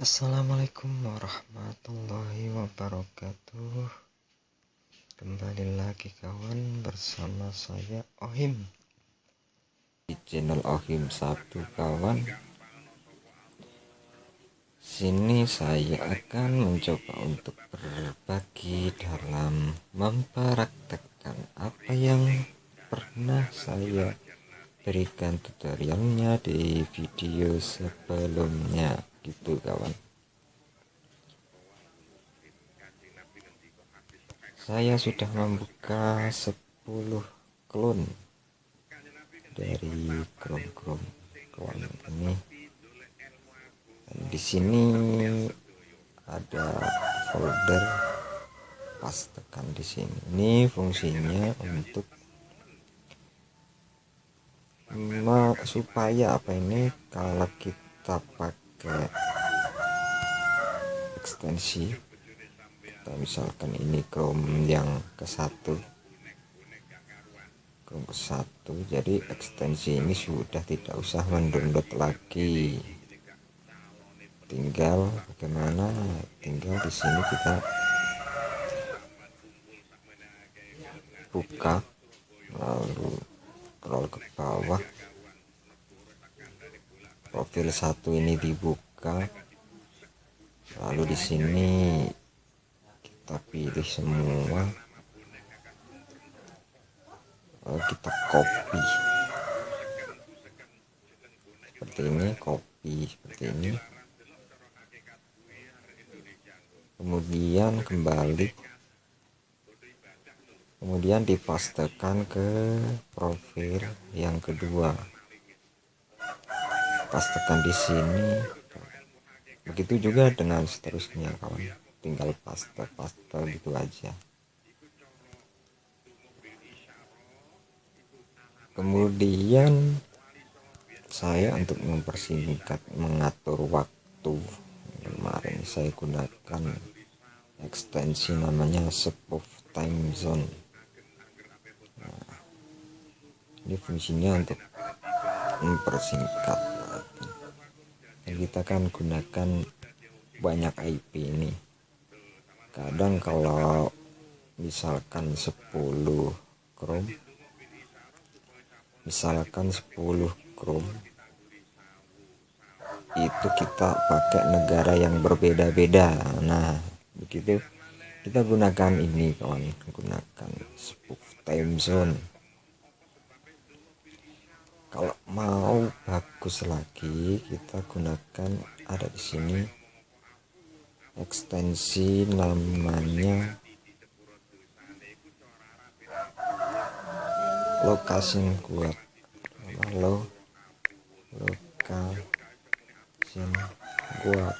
Assalamualaikum warahmatullahi wabarakatuh. Kembali lagi kawan bersama saya Ohim. Di channel Ohim Sabtu kawan. Sini saya akan mencoba untuk berbagi dalam mempraktekkan apa yang pernah saya berikan tutorialnya di video sebelumnya gitu kawan. Saya sudah membuka 10 klon dari krom-krom kawan ini. Di sini ada folder. Pas tekan di sini. Ini fungsinya untuk supaya apa ini kalau kita pakai ekstensi. Kita misalkan ini Chrome yang ke satu. Chrome ke satu. Jadi ekstensi ini sudah tidak usah mendownload lagi. Tinggal bagaimana? Tinggal di sini kita buka lalu scroll ke bawah profil satu ini dibuka. Lalu di sini kita pilih semua. Lalu kita copy. Seperti ini copy seperti ini. Kemudian kembali. Kemudian dipastekan ke profil yang kedua pastekan di sini. Begitu juga dengan seterusnya kawan. Tinggal paste paste gitu aja. Kemudian saya untuk mempersingkat mengatur waktu. Kemarin saya gunakan ekstensi namanya spoof time zone. Ini fungsinya untuk mempersingkat kita kan gunakan banyak IP ini. Kadang kalau misalkan 10 Chrome misalkan 10 Chrome itu kita pakai negara yang berbeda-beda. Nah begitu. Kita gunakan ini kawan. Gunakan spoof time zone kalau mau bagus lagi kita gunakan ada di sini ekstensi namanya location kuat. Halo location kuat.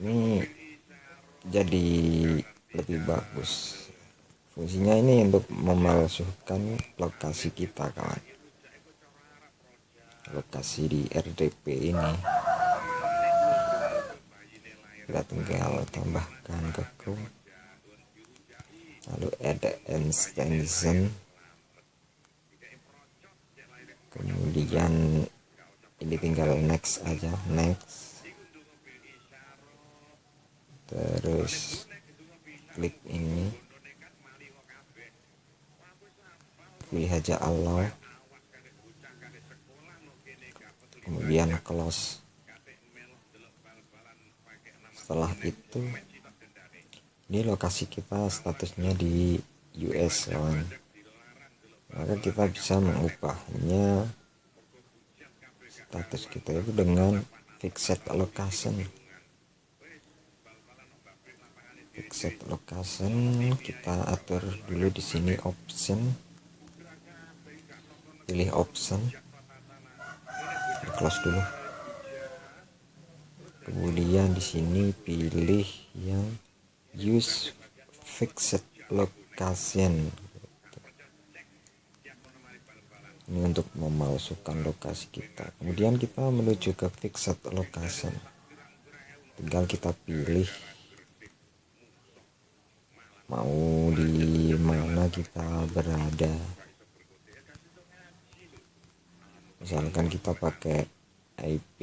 Ini jadi lebih bagus fungsinya ini untuk memalsukan lokasi kita kawan. Lokasi di RDP ini. Kita tinggal tambahkan ke Chrome lalu ada extension. Kemudian ini tinggal next aja next. Terus klik ini pilih aja Allah. Kemudian close setelah itu ini lokasi kita statusnya di US kawan. Maka kita bisa mengubahnya status kita itu dengan fixed location. Fixed location kita atur dulu di sini option pilih option. Close dulu. Kemudian di sini pilih yang use fixed location. Ini untuk memalsukan lokasi kita. Kemudian kita menuju ke fixed location. Tinggal kita pilih mau di mana kita berada misalkan kita pakai IP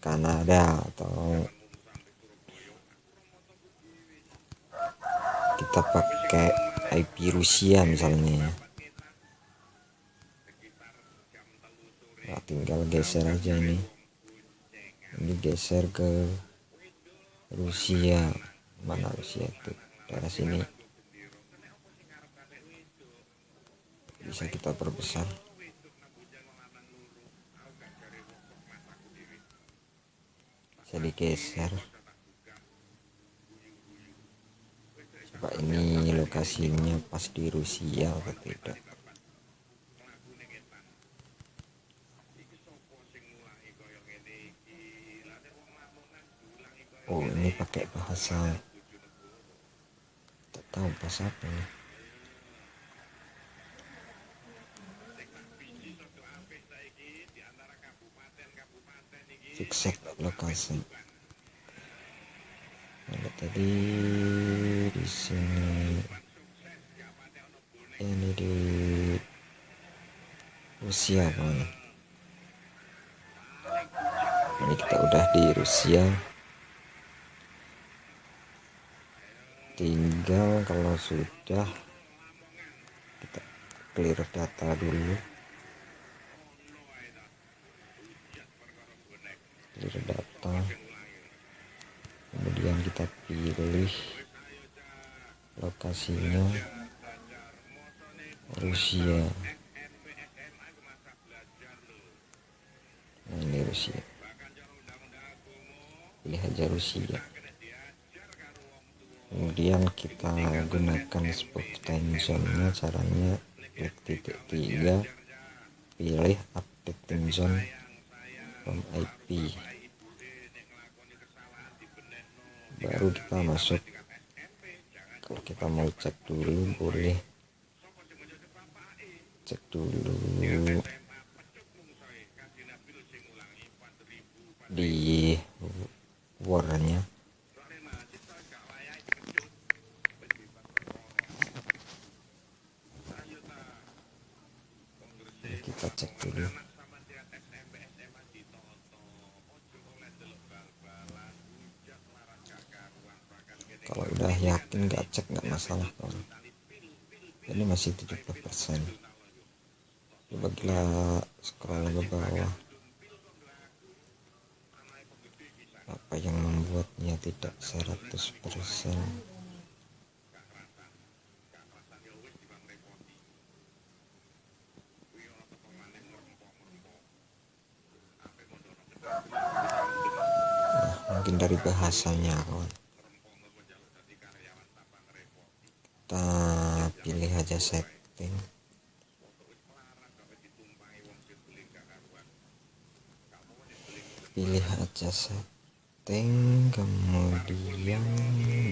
Kanada atau kita pakai IP Rusia misalnya ya. Nah, tinggal geser aja ini. Ini geser ke Rusia. Mana Rusia itu daerah sini bisa kita perbesar. Bisa digeser. Coba ini lokasinya pas di Rusia atau tidak? Oh ini pakai bahasa tak tahu bahasa apa ini fixed lokasi ada tadi di sini. Ini di Rusia kawan ini kita udah di Rusia. Tinggal kalau sudah kita clear data dulu clear data kemudian kita pilih lokasinya. Rusia. Nah ini Rusia. Pilih aja Rusia. Kemudian kita gunakan spot time zone nya caranya klik titik tiga. Pilih update time zone IP baru kita masuk. Kalau kita mau cek dulu boleh. Cek dulu. Di warnanya. Kita cek dulu kalau udah yakin nggak cek nggak masalah kawan ini masih 70% coba kita scroll ke bawah. Apa yang membuatnya tidak 100% mungkin dari bahasanya kawan kita pilih aja setting. Pilih aja setting kemudian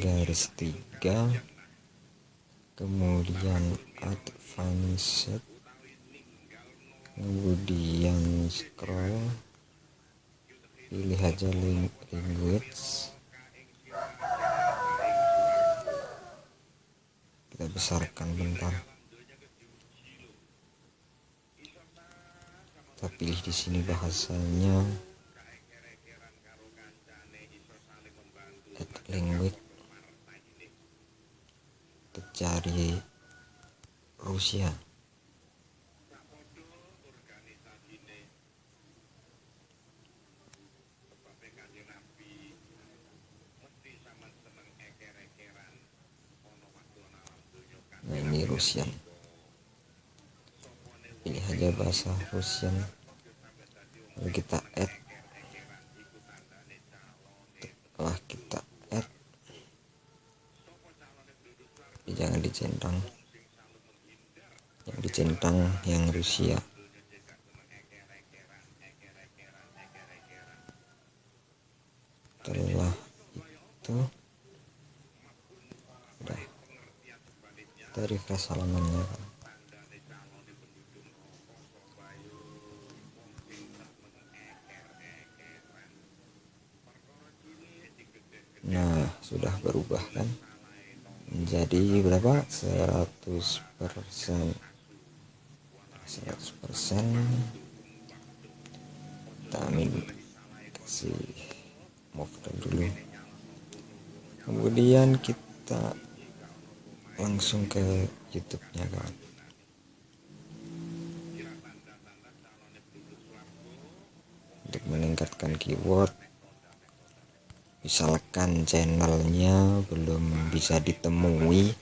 garis tiga. Kemudian advanced. Kemudian scroll. Pilih aja language kita besarkan bentar. Kita pilih di sini bahasanya. Add language. Kita cari Rusia nah ini Rusian pilih aja bahasa Rusian lalu kita add. Setelah kita add. Tapi jangan dicentang. Yang dicentang yang Rusia. Setelah itu. Udah. Kita refresh kan nah sudah berubah kan. Menjadi berapa? 100 persen. 100 persen. Kita ambil si move dulu. Kemudian kita langsung ke YouTube nya kawan. Untuk meningkatkan keyword misalkan channelnya belum bisa ditemui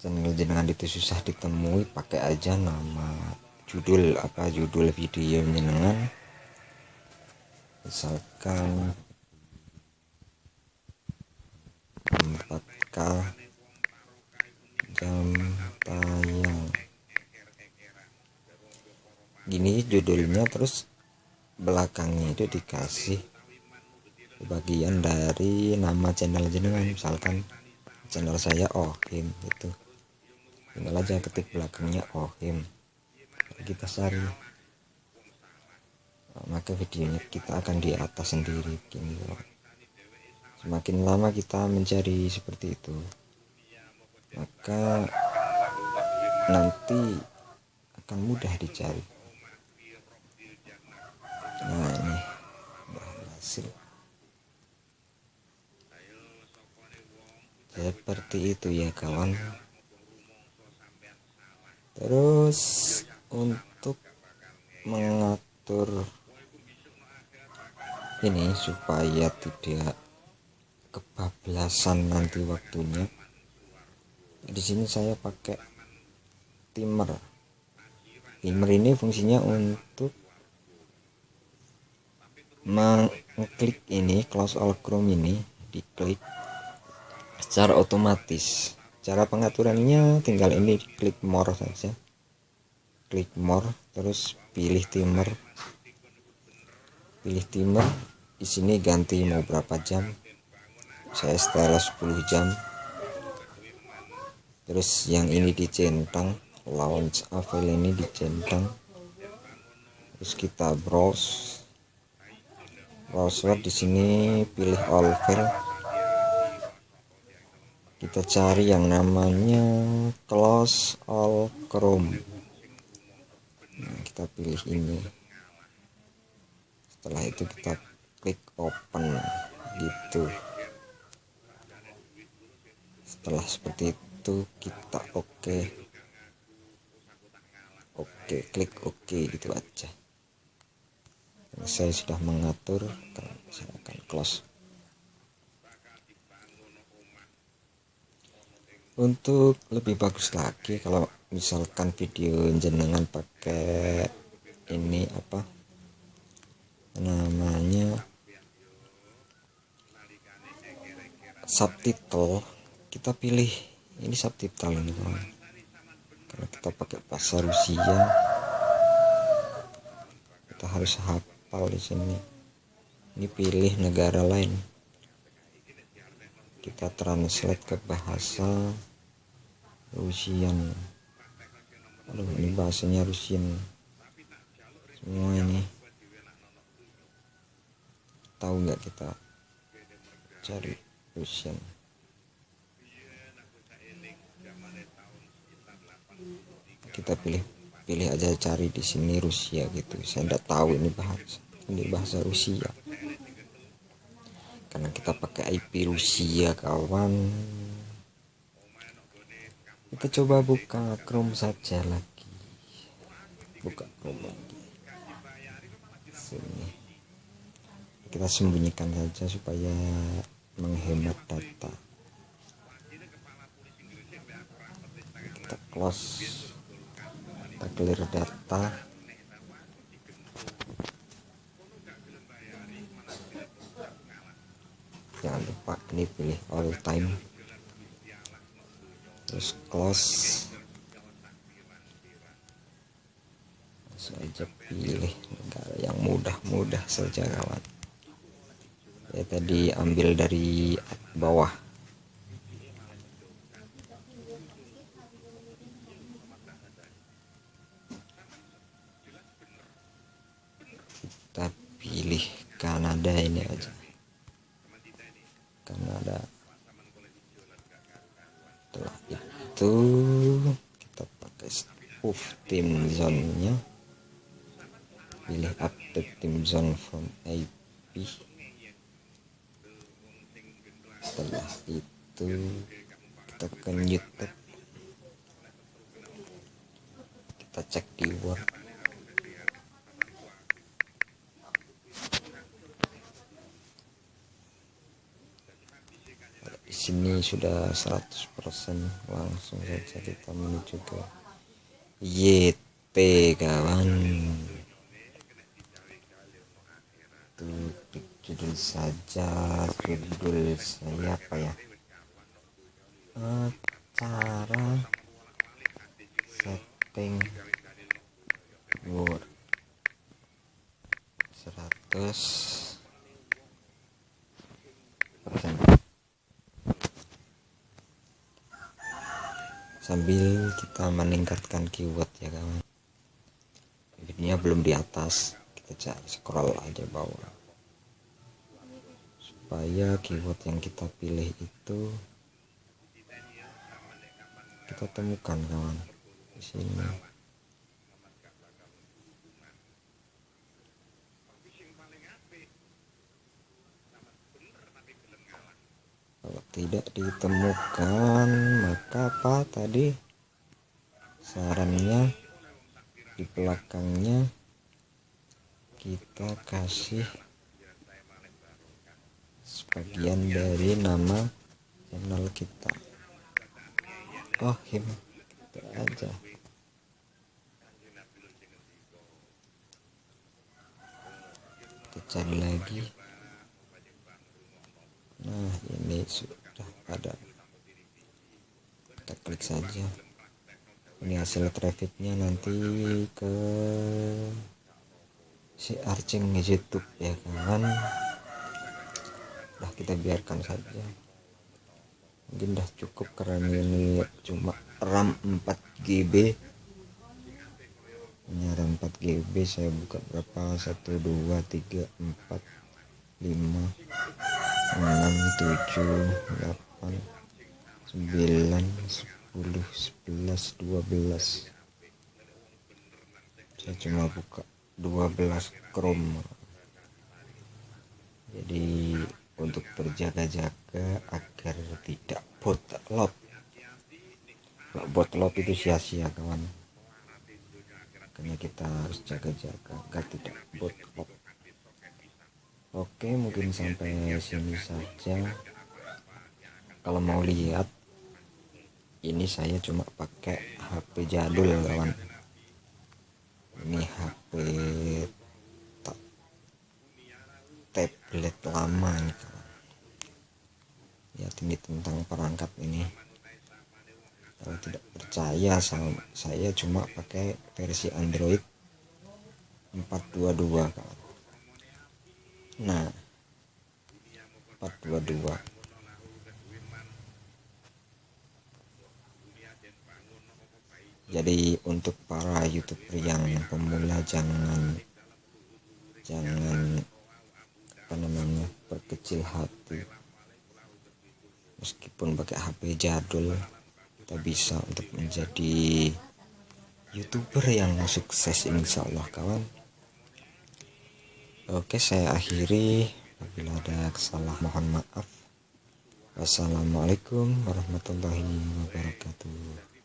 channel jenengan itu susah ditemui pakai aja nama judul apa judul video jenengan. Misalkan 4K jam tayang. Gini judulnya terus belakangnya itu dikasih bagian dari nama channel jenengan. Misalkan channel saya Ohim itu tinggal aja ketik belakangnya Ohim. Kita cari maka videonya kita akan di atas sendiri begini semakin lama kita mencari seperti itu maka nanti akan mudah dicari nah ini. Berhasil seperti itu ya kawan. Terus untuk mengatur ini supaya tidak kebablasan nanti waktunya di sini saya pakai timer. Timer ini fungsinya untuk mengklik ini close all chrome ini diklik secara otomatis. Cara pengaturannya tinggal ini klik more saja. Klik more terus pilih timer. Pilih timer di sini ganti mau berapa jam. Saya setelah 10 jam. Terus yang ini dicentang launch avail ini dicentang. Terus kita browse browser di sini pilih all file kita cari yang namanya close all chrome nah, kita pilih ini. Setelah itu kita klik open gitu. Setelah seperti itu kita oke. Okay. oke okay, klik oke okay, gitu aja saya sudah mengatur saya akan close. Untuk lebih bagus lagi kalau misalkan video jenengan pakai ini apa namanya subtitle kita pilih ini subtitle ini kawan kalau kita pakai bahasa Rusia kita harus hafal di sini? Ini pilih negara lain. Kita translate ke bahasa Rusian. Aduh ini bahasanya Rusian. Semua ini. Tahu nggak kita cari Rusian? Kita pilih pilih aja cari di sini Rusia gitu. Saya tidak tahu ini bahasa ini bahasa Rusia. Karena kita pakai IP Rusia kawan. Kita coba buka Chrome saja lagi. Buka Chrome lagi. Sini. Kita sembunyikan saja supaya menghemat data. Kita close kita clear data. Jangan lupa ini pilih all time. Terus close. Saja pilih negara yang mudah-mudah saja kawan. Ya tadi ambil dari bawah setelah itu. Kita pakai move tim zonnya. Pilih update tim zone from IP setelah itu kita ke YouTube. Kita cek di Word. ini sudah 100% langsung saja kita menuju ke YT kawan. Tuh judul saja judul saya apa ya? Cara setting word 100 persen. sambil kita meningkatkan keyword ya kawan bibitnya belum di atas. Kita cari scroll aja bawah. Supaya keyword yang kita pilih itu kita temukan kawan di sini. kalau tidak ditemukan maka apa tadi? Sarannya di belakangnya kita kasih sebagian dari nama channel kita. Oh him. Kita aja. Kita cari lagi nah ini sudah ada. Kita klik saja. Ini hasil trafficnya nanti ke si arching YouTube ya kan? Nah kita biarkan saja. Mungkin dah cukup karena ini cuma RAM 4GB ini RAM 4GB saya buka berapa? 1 2 3 4 5 tujuh delapan sembilan sepuluh sebelas dua belas. Saya cuma buka dua belas Chrome. Jadi untuk berjaga-jaga agar tidak botlop. Kalau botlop itu sia-sia kawan. Karena kita harus jaga-jaga agar tidak botlop oke mungkin sampai sini saja. Kalau mau lihat ini saya cuma pakai HP jadul kawan. Ini HP tablet lama nih kawan. Ya ini tentang perangkat ini. Kalau tidak percaya saya cuma pakai versi Android 422 kawan nah. 422 jadi untuk para youtuber yang pemula jangan jangan apa namanya berkecil hati. Meskipun pakai HP jadul kita bisa untuk menjadi youtuber yang sukses insya Allah kawan oke saya akhiri. Apabila ada kesalahan mohon maaf. Wassalamualaikum warahmatullahi wabarakatuh